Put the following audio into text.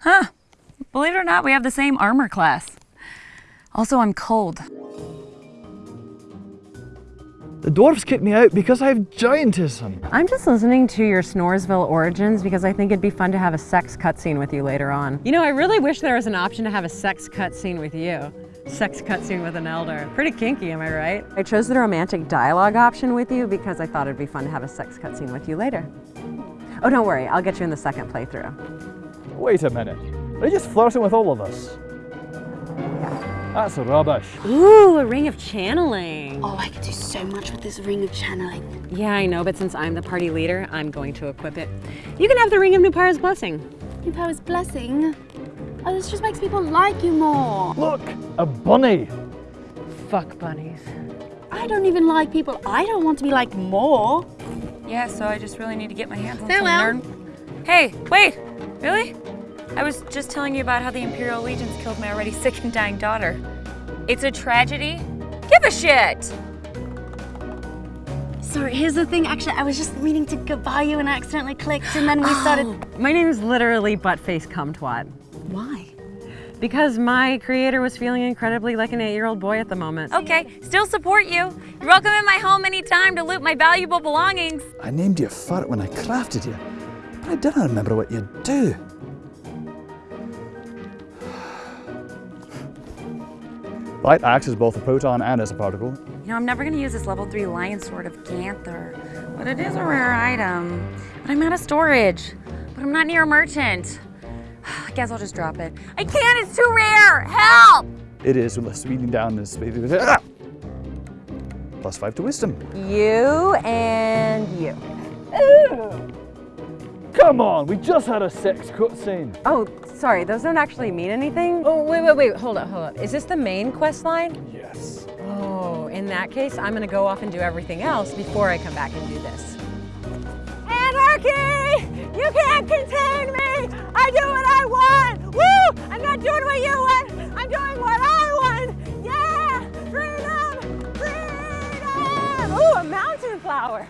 Huh. Believe it or not, we have the same armor class. Also, I'm cold. The dwarves kicked me out because I have giantism. I'm just listening to your Snoresville origins because I think it'd be fun to have a sex cutscene with you later on. You know, I really wish there was an option to have a sex cutscene with you. Sex cutscene with an elder. Pretty kinky, am I right? I chose the romantic dialogue option with you because I thought it'd be fun to have a sex cutscene with you later. Oh, don't worry, I'll get you in the second playthrough. Wait a minute. Are you just flirting with all of us? That's rubbish. Ooh, a ring of channeling. Oh, I could do so much with this ring of channeling. Yeah, I know, but since I'm the party leader, I'm going to equip it. You can have the ring of Nupara's blessing. Nupara's blessing? Oh, this just makes people like you more. Look, a bunny. Fuck bunnies. I don't even like people I don't want to be like more. Yeah, so I just really need to get my hands on Farewell. some nerd. Hey, wait, really? I was just telling you about how the Imperial Legions killed my already sick and dying daughter. It's a tragedy? Give a shit! So here's the thing, actually, I was just meaning to goodbye you and I accidentally clicked and then we started. Oh, my name is literally Buttface Cumtwat. Why? Because my creator was feeling incredibly like an eight-year-old boy at the moment. Okay, still support you. You're welcome in my home anytime to loot my valuable belongings. I named you Fart when I crafted you, but I didn't remember what you do. Light acts as both a proton and as a particle. You know, I'm never gonna use this level three lion sword of Ganther, but it is a rare item. But I'm out of storage, but I'm not near a merchant. I guess I'll just drop it. I can't, it's too rare, help! It is speeding down this. Ah! Plus five to wisdom. You and you. Come on, we just had a sex cutscene. Oh, sorry, those don't actually mean anything? Oh, wait, wait, wait, hold up, hold up. Is this the main quest line? Yes. Oh, in that case, I'm gonna go off and do everything else before I come back and do this. Anarchy! You can't contain me! I do what I want! Woo! I'm not doing what you want! I'm doing what I want! Yeah! Freedom! Freedom! Ooh, a mountain flower!